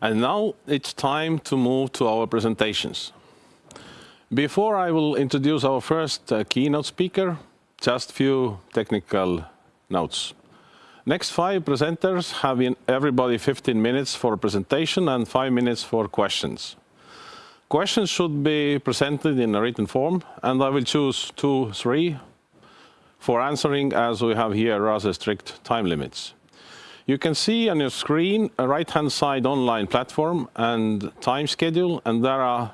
And now it's time to move to our presentations. Before I will introduce our first uh, keynote speaker, just few technical notes. Next five presenters have in everybody 15 minutes for a presentation and five minutes for questions. Questions should be presented in a written form, and I will choose two, three for answering as we have here rather strict time limits. You can see on your screen a right-hand side online platform and time schedule, and there are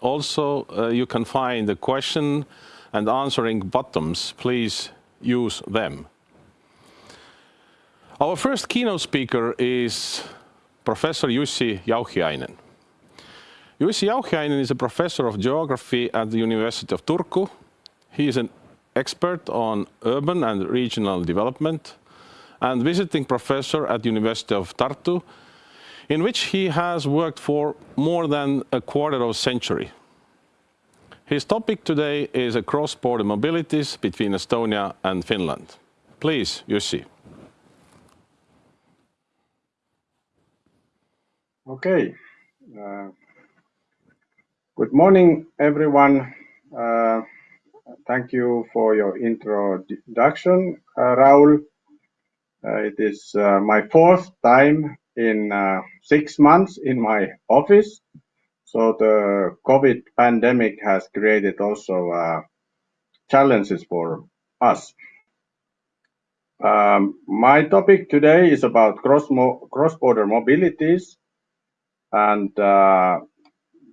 also uh, you can find the question and answering buttons. Please use them. Our first keynote speaker is Professor Jussi Jauhiainen. Jussi Jauhiainen is a professor of geography at the University of Turku. He is an expert on urban and regional development and visiting professor at University of Tartu, in which he has worked for more than a quarter of a century. His topic today is cross-border mobilities between Estonia and Finland. Please, Jussi. Okay. Uh, good morning, everyone. Uh, thank you for your introduction, uh, Raul. Uh, it is uh, my fourth time in uh, six months in my office, so the COVID pandemic has created also challenges for us. Um, my topic today is about cross-border mobilities, and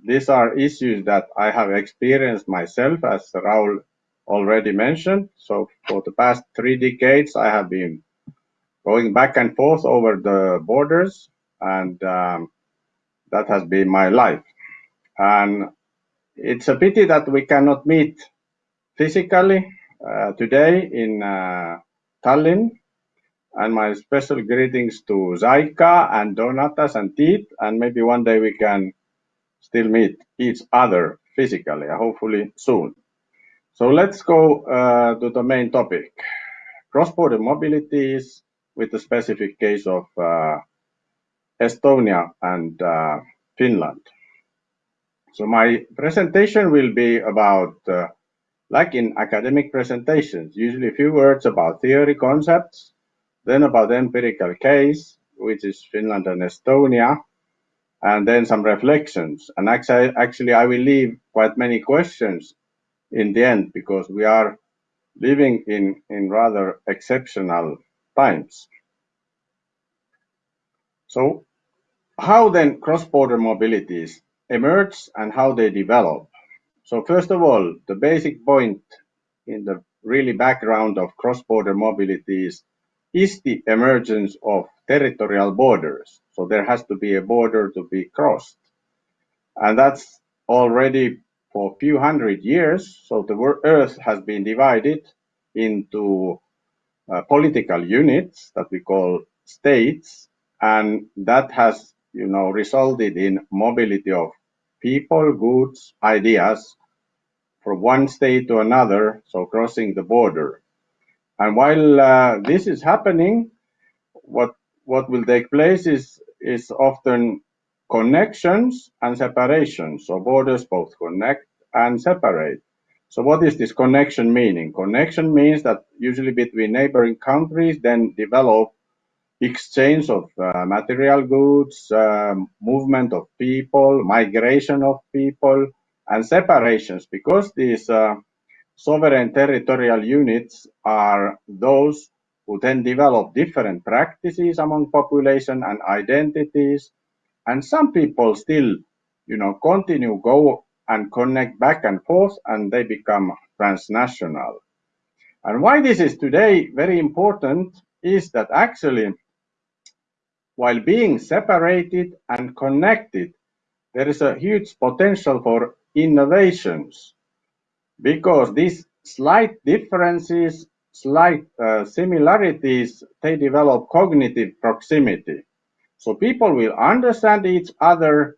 these are issues that I have experienced myself, as Raul already mentioned. So for the past three decades, I have been going back and forth over the borders, and um, that has been my life. And it's a pity that we cannot meet physically uh, today in uh, Tallinn, and my special greetings to Zaika and Donatas and Tiit, and maybe one day we can still meet each other physically, uh, hopefully soon. So let's go to the main topic, cross-border mobilities with the specific case of uh, Estonia and uh, Finland. So my presentation will be about, uh, like in academic presentations, usually a few words about theory concepts, then about the empirical case, which is Finland and Estonia, and then some reflections. And actually, I will leave quite many questions in the end because we are living in, in rather exceptional times. So how then cross-border mobilities emerge and how they develop? So First of all, the basic point in the really background of cross-border mobilities is the emergence of territorial borders. So there has to be a border to be crossed. And that's already for a few hundred years. So the Earth has been divided into Uh, political units that we call states, and that has you know resulted in mobility of people, goods, ideas from one state to another, so crossing the border. And while uh, this is happening, what what will take place is is often connections and separations. So borders both connect and separate. So what is this connection meaning? Connection means that usually between neighboring countries then develop exchange of uh, material goods, um, movement of people, migration of people, and separations because these uh, sovereign territorial units are those who then develop different practices among population and identities. And some people still you know, continue go and connect back and forth, and they become transnational. And why this is today very important is that actually, while being separated and connected, there is a huge potential for innovations because these slight differences, slight uh, similarities, they develop cognitive proximity. So people will understand each other,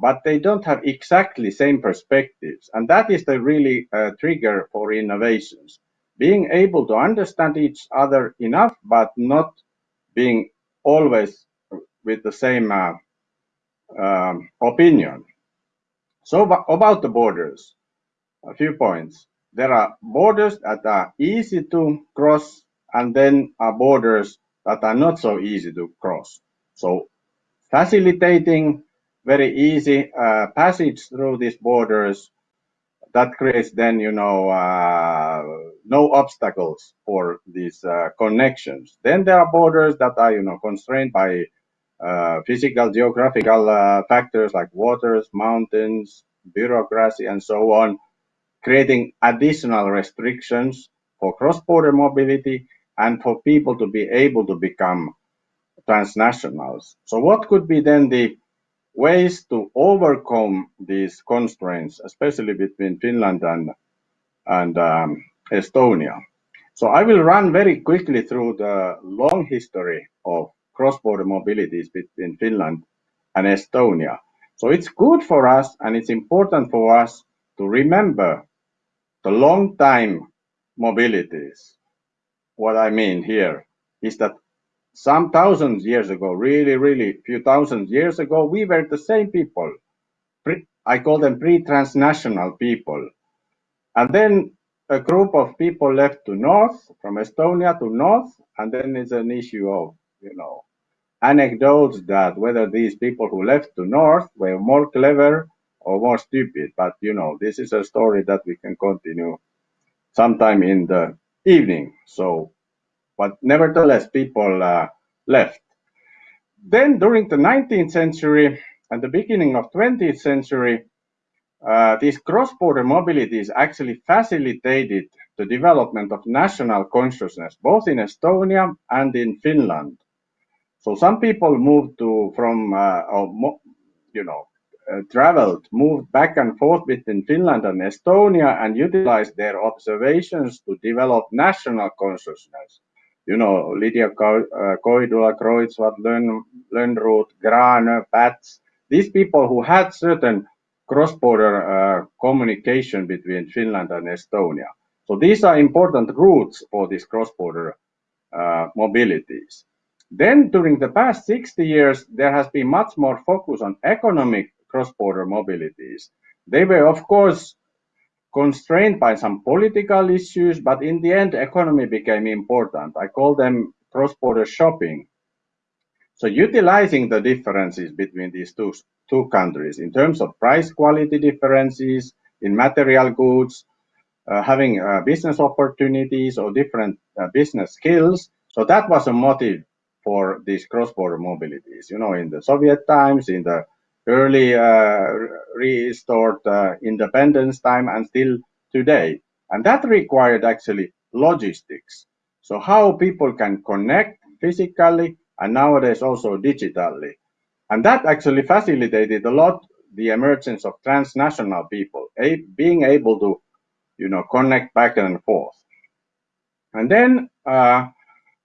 but they don't have exactly same perspectives, and that is the really trigger for innovations. Being able to understand each other enough, but not being always with the same um, opinion. So about the borders, a few points. There are borders that are easy to cross and then are borders that are not so easy to cross. So facilitating very easy uh, passage through these borders that creates then you know uh, no obstacles for these uh, connections. Then there are borders that are you know constrained by uh, physical geographical uh, factors like waters mountains bureaucracy and so on creating additional restrictions for cross-border mobility and for people to be able to become transnationals. So what could be then the ways to overcome these constraints, especially between Finland and, and um, Estonia. So I will run very quickly through the long history of cross-border mobilities between Finland and Estonia. So it's good for us and it's important for us to remember the long time mobilities. What I mean here is that some thousands years ago, really, really few thousand years ago, we were the same people. Pre, I call them pre-transnational people. And then a group of people left to north, from Estonia to north, and then it's an issue of, you know, anecdotes that whether these people who left to north were more clever or more stupid. But, you know, this is a story that we can continue sometime in the evening. So but nevertheless, people uh, left. Then during the 19th century and the beginning of 20th century, uh, these cross-border mobilities actually facilitated the development of national consciousness, both in Estonia and in Finland. So some people moved to from, uh, or, you know, uh, traveled, moved back and forth between Finland and Estonia and utilized their observations to develop national consciousness you know, Lydia Koidula, Kreutzwald, Lönnrot, Grane, Päts, these people who had certain cross-border uh, communication between Finland and Estonia. So these are important routes for these cross-border uh, mobilities. Then during the past 60 years, there has been much more focus on economic cross-border mobilities. They were, of course, constrained by some political issues, but in the end, economy became important. I call them cross-border shopping. So utilizing the differences between these two, two countries in terms of price quality differences in material goods, uh, having uh, business opportunities or different uh, business skills. So that was a motive for these cross-border mobilities. You know, in the Soviet times, in the early uh, restored uh, independence time and still today. And that required actually logistics. So how people can connect physically and nowadays also digitally. And that actually facilitated a lot the emergence of transnational people, a, being able to, you know, connect back and forth. And then uh,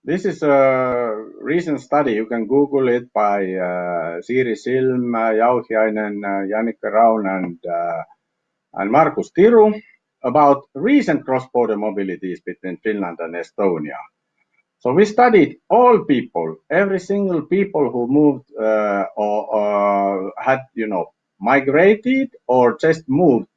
this is a recent study. You can Google it by uh, Siiri Silm, uh, Jauhiainen, uh, Jannika Raun, and, uh, and Markus Tiru about recent cross-border mobilities between Finland and Estonia. So we studied all people, every single people who moved uh, or, or had, you know, migrated or just moved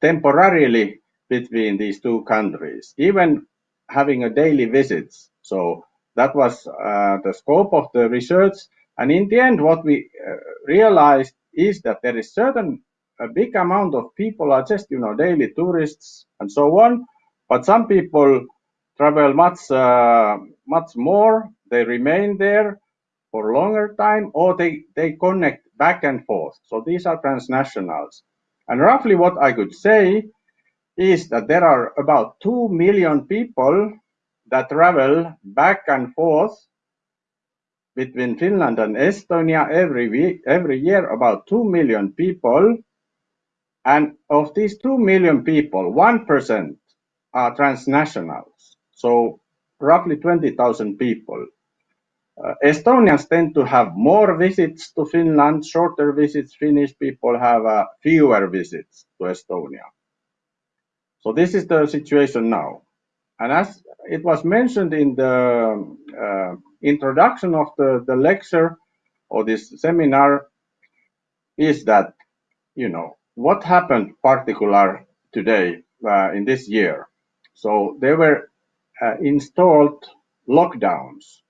temporarily between these two countries, even having a daily visits so that was uh, the scope of the research. And in the end, what we uh, realized is that there is certain a big amount of people are just you know daily tourists and so on. But some people travel much uh, much more. They remain there for longer time, or they they connect back and forth. So these are transnationals. And roughly what I could say is that there are about two million people that travel back and forth between Finland and Estonia every week, every year, about 2 million people. And of these 2 million people, 1% are transnationals. So roughly 20,000 people. Uh, Estonians tend to have more visits to Finland, shorter visits. Finnish people have uh, fewer visits to Estonia. So this is the situation now. And as it was mentioned in the uh, introduction of the, the lecture or this seminar, is that, you know, what happened particular today uh, in this year? So there were uh, installed lockdowns,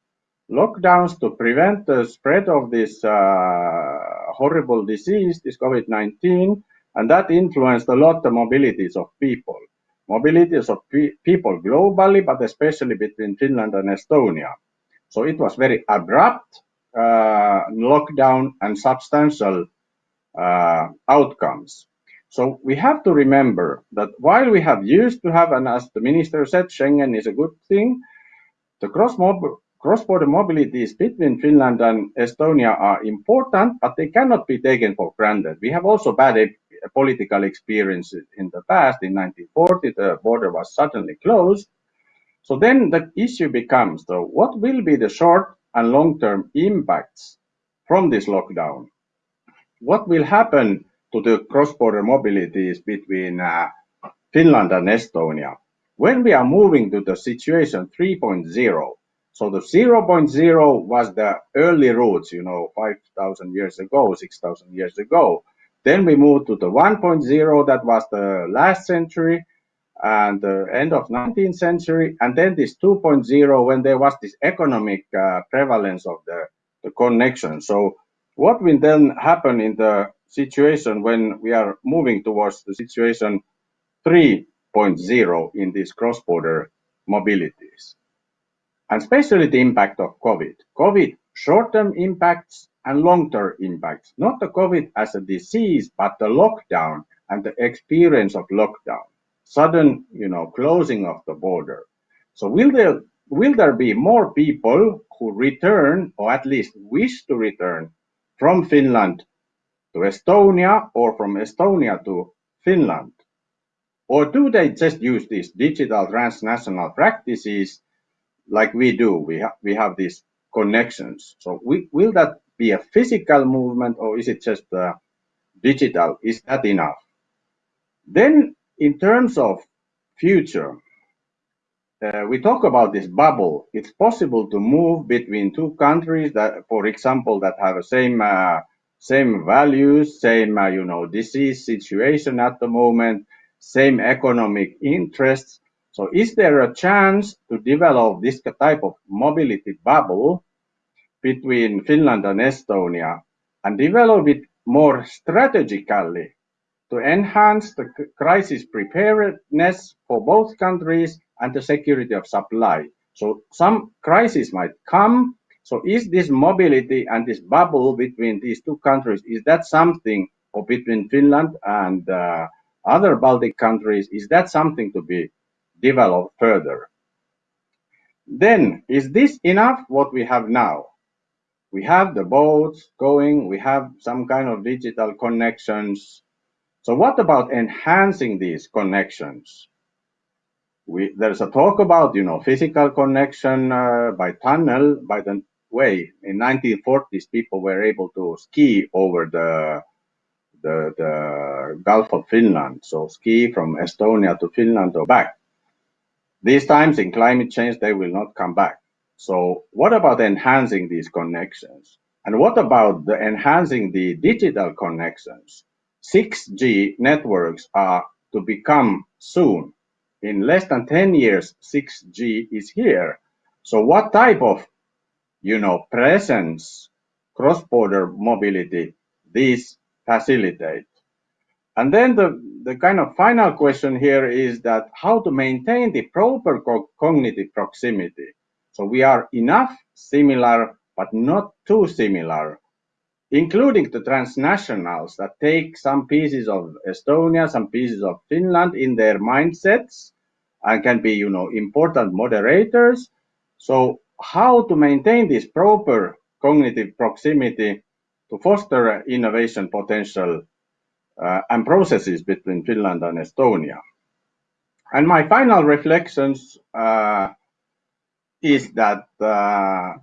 lockdowns to prevent the spread of this uh, horrible disease, this COVID-19, and that influenced a lot the mobilities of people. Mobilities of pe people globally, but especially between Finland and Estonia. So it was very abrupt uh, lockdown and substantial uh, outcomes. So we have to remember that while we have used to have, and as the minister said, Schengen is a good thing, the cross-border mobilities between Finland and Estonia are important, but they cannot be taken for granted. We have also bad political experiences in the past. In 1940, the border was suddenly closed. So then the issue becomes, though, what will be the short and long-term impacts from this lockdown? What will happen to the cross-border mobilities between uh, Finland and Estonia. When we are moving to the situation 3.0, so the 0.0 was the early routes, you know, 5,000 years ago, 6,000 years ago. Then we moved to the 1.0, that was the last century and the end of 19th century. And then this 2.0, when there was this economic uh, prevalence of the, the connection. So what will then happen in the situation when we are moving towards the situation 3.0 in these cross-border mobilities. And especially the impact of COVID. COVID short-term impacts and long-term impacts, not the COVID as a disease, but the lockdown and the experience of lockdown, sudden, you know, closing of the border. So will there will there be more people who return or at least wish to return from Finland to Estonia or from Estonia to Finland? Or do they just use these digital transnational practices like we do? We, ha we have these connections. So we, will that be a physical movement or is it just uh, digital? Is that enough? Then in terms of future, uh, we talk about this bubble. It's possible to move between two countries that, for example, that have the same uh, same values, same, uh, you know, disease situation at the moment, same economic interests. So is there a chance to develop this type of mobility bubble between Finland and Estonia and develop it more strategically to enhance the crisis preparedness for both countries and the security of supply? So some crisis might come so is this mobility and this bubble between these two countries, is that something, or between Finland and uh, other Baltic countries, is that something to be developed further? Then, is this enough what we have now? We have the boats going, we have some kind of digital connections. So what about enhancing these connections? We, there's a talk about, you know, physical connection uh, by tunnel, by the way. In 1940s, people were able to ski over the, the, the Gulf of Finland. So ski from Estonia to Finland or back. These times in climate change, they will not come back. So what about enhancing these connections? And what about the enhancing the digital connections? 6G networks are to become soon. In less than 10 years, 6G is here. So what type of you know, presence, cross-border mobility, these facilitate. And then the, the kind of final question here is that how to maintain the proper co cognitive proximity. So we are enough similar, but not too similar, including the transnationals that take some pieces of Estonia, some pieces of Finland in their mindsets and can be, you know, important moderators. So how to maintain this proper cognitive proximity to foster innovation potential uh, and processes between Finland and Estonia. And my final reflections uh, is that uh,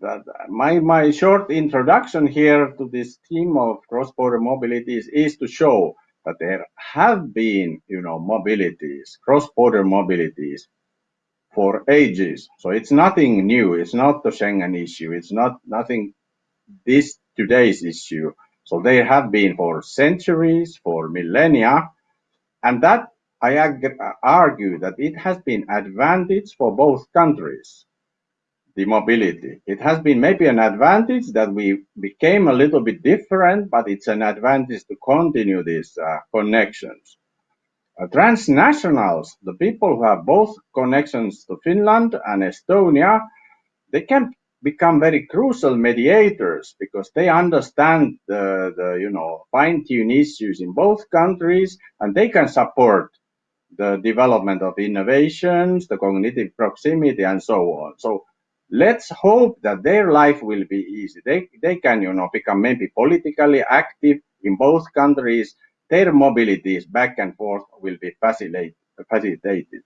that my my short introduction here to this theme of cross-border mobilities is to show that there have been, you know, mobilities, cross-border mobilities for ages. So it's nothing new. It's not the Schengen issue. It's not nothing this today's issue. So they have been for centuries, for millennia, and that I argue that it has been advantage for both countries, the mobility. It has been maybe an advantage that we became a little bit different, but it's an advantage to continue these uh, connections. Uh, transnationals, the people who have both connections to Finland and Estonia, they can become very crucial mediators because they understand the, the you know fine-tune issues in both countries and they can support the development of innovations, the cognitive proximity, and so on. So let's hope that their life will be easy. They, they can, you know, become maybe politically active in both countries. Their mobilities back and forth will be facilitated.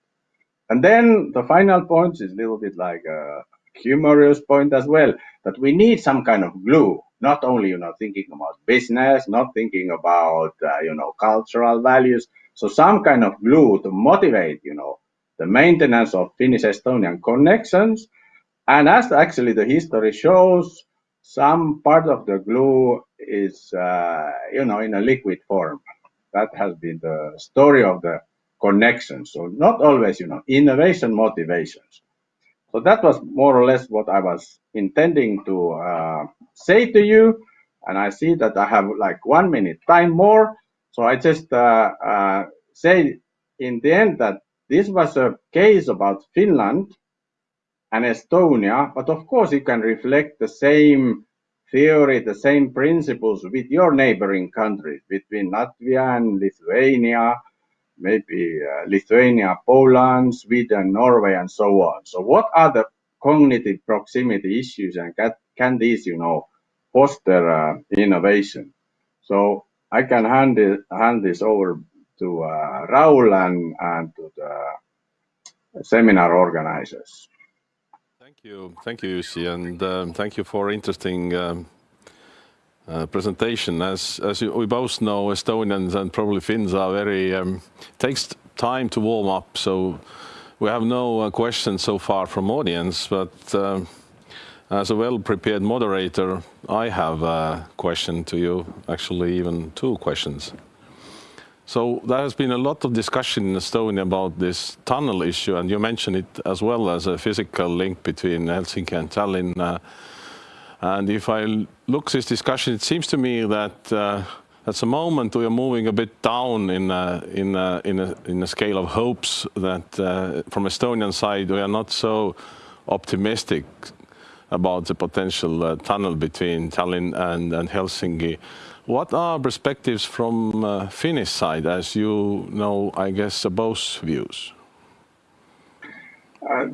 And then the final point is a little bit like a humorous point as well, that we need some kind of glue, not only, you know, thinking about business, not thinking about, uh, you know, cultural values, so some kind of glue to motivate, you know, the maintenance of Finnish-Estonian connections. And as actually the history shows, some part of the glue is, uh, you know, in a liquid form. That has been the story of the connection. So not always, you know, innovation motivations. So that was more or less what I was intending to uh, say to you. And I see that I have like one minute time more. So I just uh, uh, say in the end that this was a case about Finland and Estonia, but of course you can reflect the same theory, the same principles with your neighboring countries, between Latvia and Lithuania, maybe uh, Lithuania, Poland, Sweden, Norway, and so on. So what are the cognitive proximity issues and can, can these, you know, foster uh, innovation? So I can hand, it, hand this over to uh, Raul and, and to the seminar organizers. Thank you. Thank you, Jussi, and um, thank you for interesting um, uh, presentation. As, as we both know, Estonians and probably Finns are very, um, takes time to warm up, so we have no uh, questions so far from audience, but uh, as a well-prepared moderator, I have a question to you, actually even two questions. So there has been a lot of discussion in Estonia about this tunnel issue, and you mentioned it as well as a physical link between Helsinki and Tallinn. Uh, and if I look this discussion, it seems to me that uh, at the moment we are moving a bit down in a, in a, in a, in a scale of hopes that uh, from Estonian side we are not so optimistic about the potential uh, tunnel between Tallinn and, and, Helsinki. What are perspectives from uh, Finnish side, as you know, I guess, both views? Uh,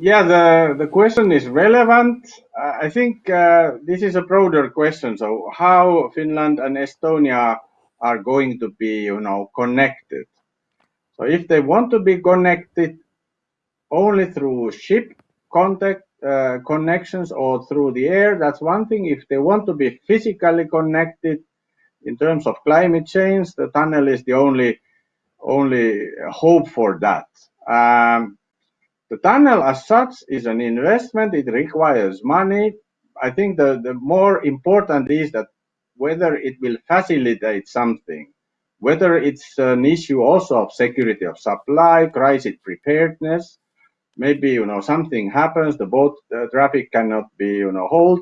yeah, the, the question is relevant. I think uh, this is a broader question. So how Finland and Estonia are going to be, you know, connected. So if they want to be connected only through ship contact, uh, connections or through the air, that's one thing. If they want to be physically connected in terms of climate change, the tunnel is the only only hope for that. Um, the tunnel as such is an investment. It requires money. I think the, the more important is that whether it will facilitate something, whether it's an issue also of security of supply, crisis preparedness, maybe you know something happens, the boat uh, traffic cannot be you know hold.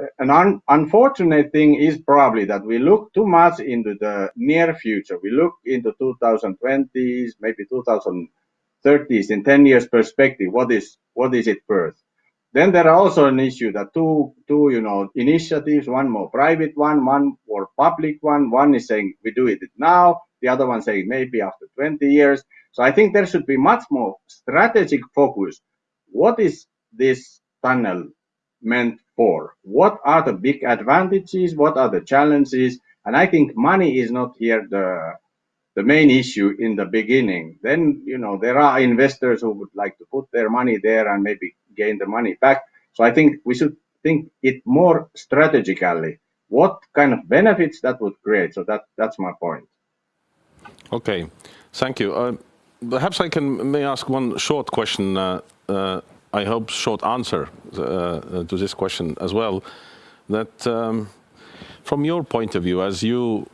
Uh, an un unfortunate thing is probably that we look too much into the near future. We look into 2020s, maybe 2030s in 10 years perspective. What is what is it worth? Then there are also an issue that two two you know initiatives, one more private one, one more public one. One is saying we do it now, the other one saying maybe after 20 years. So I think there should be much more strategic focus. What is this tunnel meant for? What are the big advantages? What are the challenges? And I think money is not here the the main issue in the beginning. Then you know there are investors who would like to put their money there and maybe gain the money back. So I think we should think it more strategically. What kind of benefits that would create? So that that's my point. Okay, thank you. Uh, perhaps I can may ask one short question. Uh, uh, I hope short answer uh, to this question as well. That um, from your point of view, as you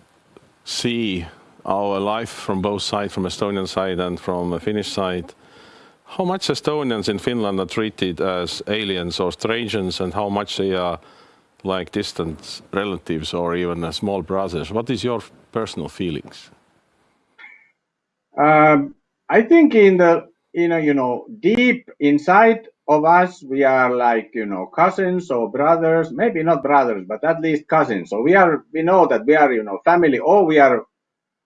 see our life from both sides, from Estonian side and from the Finnish side, how much Estonians in Finland are treated as aliens or strangers and how much they are like distant relatives or even small brothers? What is your personal feelings? Um, I think in the in a, you know deep inside of us we are like you know cousins or brothers maybe not brothers but at least cousins. So we are we know that we are you know family or we are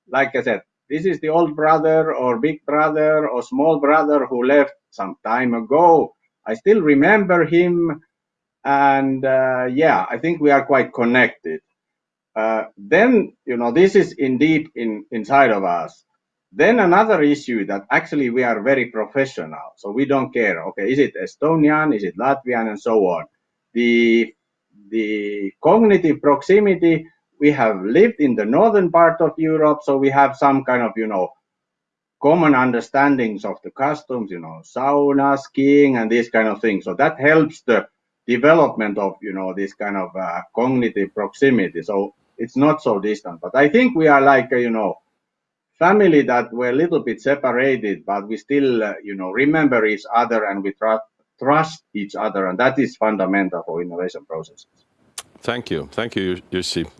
like i said this is the old brother or big brother or small brother who left some time ago. I still remember him and uh, yeah i think we are quite connected. Uh, then you know this is indeed in inside of us then another issue that actually we are very professional, so we don't care. Okay, is it Estonian, is it Latvian, and so on. The the cognitive proximity. We have lived in the northern part of Europe, so we have some kind of you know common understandings of the customs, you know, sauna, skiing, and these kind of things. So that helps the development of you know this kind of uh, cognitive proximity. So it's not so distant. But I think we are like uh, you know family that were a little bit separated, but we still, uh, you know, remember each other and we trust trust each other, and that is fundamental for innovation processes. Thank you, thank you, Jussi.